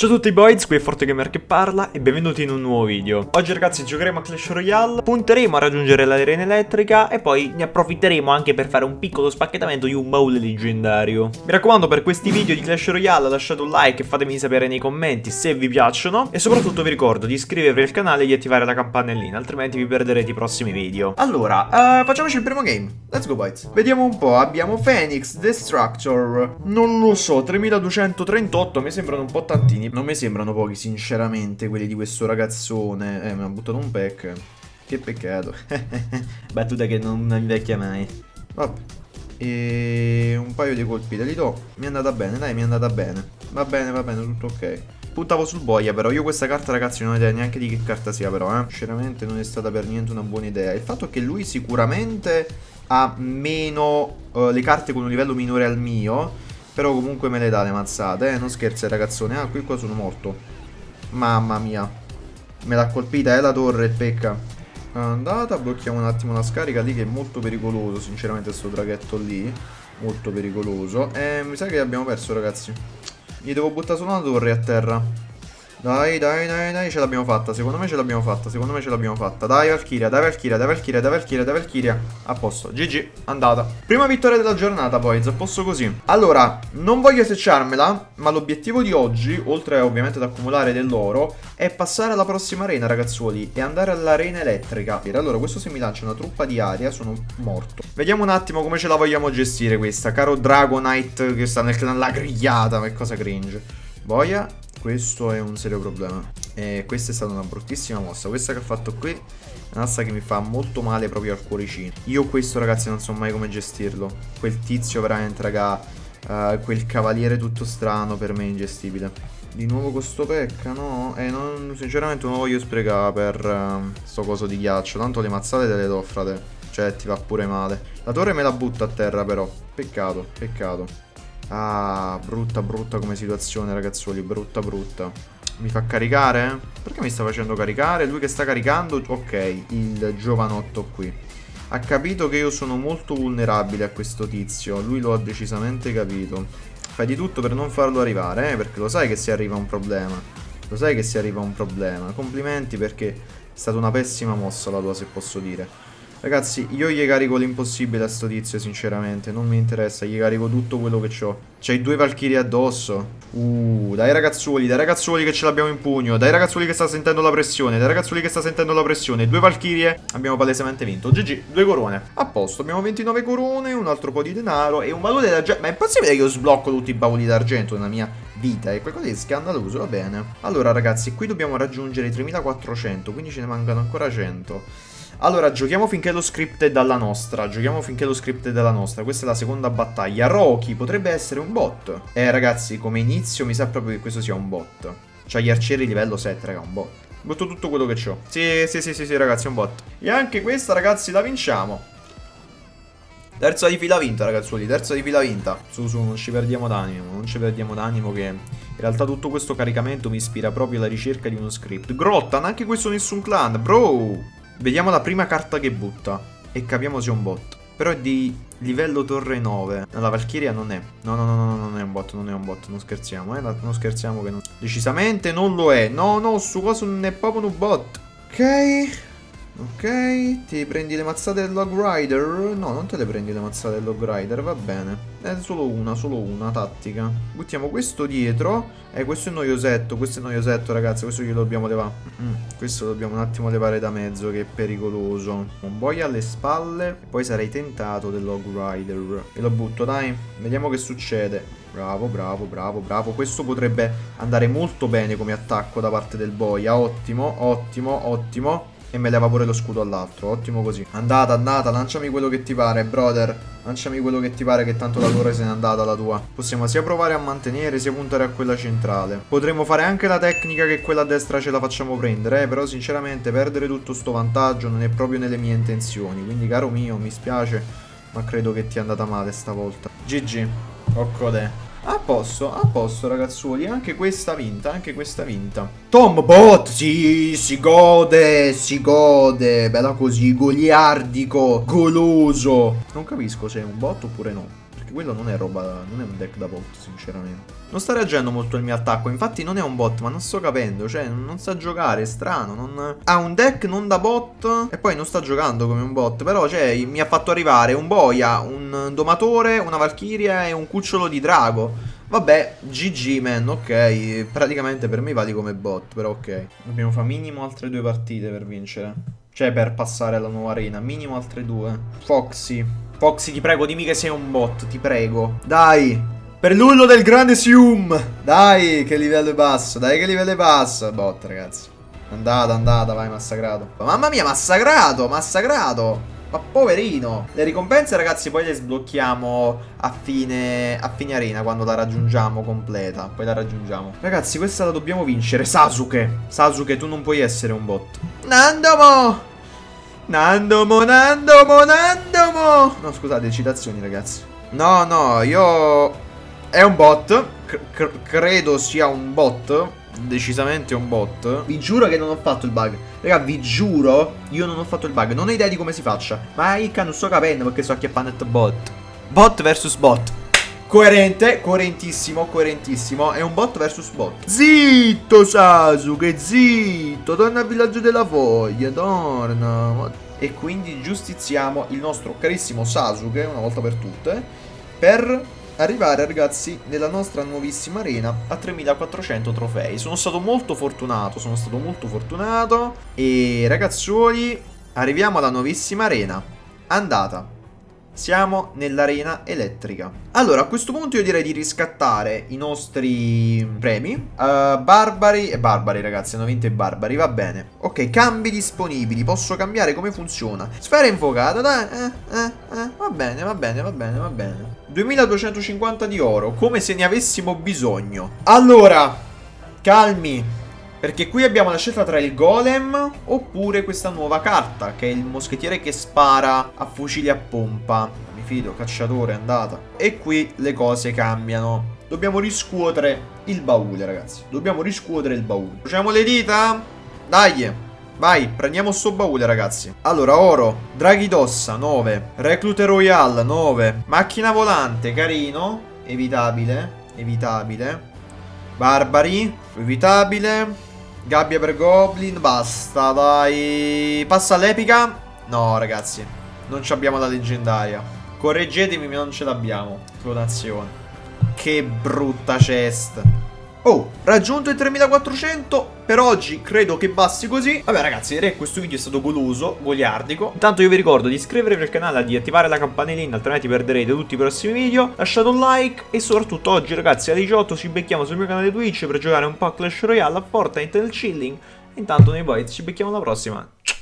Ciao a tutti boys, qui è ForteGamer che parla e benvenuti in un nuovo video. Oggi ragazzi giocheremo a Clash Royale, punteremo a raggiungere l'arena elettrica e poi ne approfitteremo anche per fare un piccolo spacchettamento di un baule leggendario. Mi raccomando per questi video di Clash Royale lasciate un like e fatemi sapere nei commenti se vi piacciono e soprattutto vi ricordo di iscrivervi al canale e di attivare la campanellina, altrimenti vi perderete i prossimi video. Allora, uh, facciamoci il primo game. Let's go boys. Vediamo un po', abbiamo Phoenix, Destructor, non lo so, 3238, mi sembrano un po' tantini non mi sembrano pochi, sinceramente, quelli di questo ragazzone. Eh, mi ha buttato un pack. Che peccato. Battuta che non invecchia mai. Vabbè. E un paio di colpi te li do. Mi è andata bene, dai, mi è andata bene. Va bene, va bene, tutto ok. Puntavo sul boia però, io questa carta ragazzi non ho idea neanche di che carta sia però, eh. Sinceramente non è stata per niente una buona idea. Il fatto è che lui sicuramente ha meno, uh, le carte con un livello minore al mio però comunque me le dà le mazzate, eh? Non scherzi ragazzone. Ah, qui qua sono morto. Mamma mia. Me l'ha colpita, eh, la torre, pecca. Andata, blocchiamo un attimo la scarica lì che è molto pericoloso, sinceramente, sto draghetto lì. Molto pericoloso. E mi sa che abbiamo perso, ragazzi. Gli devo buttare solo una torre a terra. Dai, dai, dai, dai, ce l'abbiamo fatta. Secondo me ce l'abbiamo fatta. Secondo me ce l'abbiamo fatta. Dai, Valkyria, dai, Valkyria, dai, Valkyria, dai, Valkyria, dai, Valkyria. A posto. GG, andata. Prima vittoria della giornata, poi, posto così. Allora, non voglio secciarmela, ma l'obiettivo di oggi, oltre ovviamente ad accumulare dell'oro, è passare alla prossima arena, ragazzuoli, e andare all'arena elettrica. Allora, questo se mi lancia una truppa di aria, sono morto. Vediamo un attimo come ce la vogliamo gestire questa. Caro Dragonite che sta nel clan La Grigliata, che cosa cringe. Boia, questo è un serio problema. E questa è stata una bruttissima mossa. Questa che ha fatto qui è una mossa che mi fa molto male proprio al cuoricino. Io questo ragazzi non so mai come gestirlo. Quel tizio veramente raga, uh, quel cavaliere tutto strano per me è ingestibile. Di nuovo con sto pecca, no? E non, sinceramente non voglio sprecare per uh, sto coso di ghiaccio. Tanto le mazzate te le do, frate. Cioè ti va pure male. La torre me la butta a terra però. Peccato, peccato. Ah, brutta brutta come situazione ragazzuoli, brutta brutta. Mi fa caricare? Perché mi sta facendo caricare? Lui che sta caricando? Ok, il giovanotto qui. Ha capito che io sono molto vulnerabile a questo tizio. Lui lo ha decisamente capito. Fai di tutto per non farlo arrivare, eh? Perché lo sai che si arriva a un problema. Lo sai che si arriva a un problema. Complimenti perché è stata una pessima mossa la tua, se posso dire. Ragazzi, io gli carico l'impossibile a sto tizio, sinceramente. Non mi interessa, gli carico tutto quello che ho. C'hai due Valkyrie addosso. Uh, dai ragazzuoli, dai ragazzuoli che ce l'abbiamo in pugno. Dai ragazzuoli che sta sentendo la pressione. Dai ragazzuoli che sta sentendo la pressione. Due Valkyrie. Abbiamo palesemente vinto. GG, due corone. A posto, abbiamo 29 corone, un altro po' di denaro e un baule d'argento. Ma è possibile che io sblocco tutti i bauli d'argento nella mia vita? È qualcosa di scandaloso, va bene. Allora ragazzi, qui dobbiamo raggiungere i 3400, quindi ce ne mancano ancora 100. Allora, giochiamo finché lo script è dalla nostra. Giochiamo finché lo script è dalla nostra. Questa è la seconda battaglia. Rocky potrebbe essere un bot. Eh, ragazzi, come inizio mi sa proprio che questo sia un bot. Cioè, gli arcieri livello 7, raga, un bot. Butto tutto quello che ho. Sì, sì, sì, sì, sì, ragazzi, è un bot. E anche questa, ragazzi, la vinciamo. Terza di fila vinta, ragazzuoli, terza di fila vinta. Su, su, non ci perdiamo d'animo, non ci perdiamo d'animo che... In realtà tutto questo caricamento mi ispira proprio alla ricerca di uno script. Grottan, anche questo nessun clan, bro! Vediamo la prima carta che butta e capiamo se è un bot. Però è di livello torre 9. La Valkyria non è. No, no, no, no, non è un bot, non è un bot, non scherziamo, eh. Non scherziamo che non... Decisamente non lo è. No, no, su cosa non è proprio un bot. Ok. Ok, ti prendi le mazzate del Log Rider? No, non te le prendi le mazzate del Log Rider, va bene. È solo una, solo una tattica. Buttiamo questo dietro. Eh, questo è noiosetto, questo è noiosetto, ragazzi. Questo glielo dobbiamo levare. Mm, questo lo dobbiamo un attimo levare da mezzo, che è pericoloso. Un boia alle spalle. Poi sarei tentato del Log Rider. E lo butto, dai. Vediamo che succede. Bravo, bravo, bravo, bravo. Questo potrebbe andare molto bene come attacco da parte del boia. Ottimo, ottimo, ottimo. E me leva pure lo scudo all'altro, ottimo così. Andata, andata, lanciami quello che ti pare, brother. Lanciami quello che ti pare che tanto la torre se n'è andata la tua. Possiamo sia provare a mantenere sia puntare a quella centrale. Potremmo fare anche la tecnica che quella a destra ce la facciamo prendere eh, Però sinceramente perdere tutto sto vantaggio non è proprio nelle mie intenzioni. Quindi caro mio, mi spiace Ma credo che ti è andata male stavolta. GG, Occode a posto, a posto ragazzuoli, anche questa vinta, anche questa vinta. Tom Bot, sì, si gode, si gode, bella così, goliardico, goloso. Non capisco se è un bot oppure no Perché quello non è roba, non è un deck da bot, sinceramente. Non sta reagendo molto il mio attacco, infatti non è un bot, ma non sto capendo, cioè non sa giocare, è strano, non... Ha un deck non da bot e poi non sta giocando come un bot, però cioè mi ha fatto arrivare un boia, un domatore, una valchiria e un cucciolo di drago. Vabbè, GG man, ok, praticamente per me vali come bot, però ok. Dobbiamo fare minimo altre due partite per vincere. Cioè per passare alla nuova arena, minimo altre due. Foxy. Foxy, ti prego, dimmi che sei un bot, ti prego. Dai, per l'ullo del grande Sium. Dai, che livello è basso, dai che livello è basso. Bot, ragazzi. Andata, andata, vai, massacrato. Mamma mia, massacrato, massacrato. Ma poverino Le ricompense ragazzi poi le sblocchiamo a fine, a fine arena Quando la raggiungiamo completa Poi la raggiungiamo Ragazzi questa la dobbiamo vincere Sasuke Sasuke tu non puoi essere un bot Nandomo Nandomo Nandomo Nandomo No scusate citazioni ragazzi No no io È un bot C Credo sia un bot decisamente un bot. Vi giuro che non ho fatto il bug. Raga, vi giuro, io non ho fatto il bug. Non ho idea di come si faccia. Ma io non sto capendo perché so che fanno bot. Bot versus bot. Coerente, coerentissimo, coerentissimo. È un bot versus bot. Zitto, Sasuke, zitto. Torna al villaggio della voglia, torna. E quindi giustiziamo il nostro carissimo Sasuke, una volta per tutte, per arrivare ragazzi nella nostra nuovissima arena a 3400 trofei. Sono stato molto fortunato, sono stato molto fortunato e ragazzuoli arriviamo alla nuovissima arena. Andata. Siamo nell'arena elettrica. Allora, a questo punto io direi di riscattare i nostri premi. Uh, barbari e barbari, ragazzi. Hanno vinto i barbari, va bene. Ok, cambi disponibili. Posso cambiare come funziona. Sfera invocata, dai. Eh, eh, eh. Va bene, va bene, va bene, va bene. 2250 di oro, come se ne avessimo bisogno. Allora, calmi. Perché qui abbiamo la scelta tra il golem oppure questa nuova carta, che è il moschettiere che spara a fucili a pompa. Mi fido, cacciatore, andata. E qui le cose cambiano. Dobbiamo riscuotere il baule, ragazzi. Dobbiamo riscuotere il baule. Facciamo le dita? Dai. Vai, prendiamo sto baule, ragazzi. Allora, oro, draghi d'ossa, 9. Reclute royale, 9. Macchina volante, carino. Evitabile, evitabile. Barbari, evitabile. Gabbia per Goblin, basta, dai. Passa all'epica? No, ragazzi. Non abbiamo la leggendaria. Correggetemi, non ce l'abbiamo. Clonazione. Che brutta chest. Oh, raggiunto i 3400 Per oggi credo che basti così. Vabbè ragazzi direi che questo video è stato goloso, goliardico. Intanto io vi ricordo di iscrivervi al canale Di attivare la campanellina altrimenti perderete tutti i prossimi video. Lasciate un like e soprattutto oggi ragazzi alle 18 ci becchiamo sul mio canale Twitch Per giocare un po' a Clash Royale a Fortnite nel chilling. Intanto noi boys ci becchiamo alla prossima. Ciao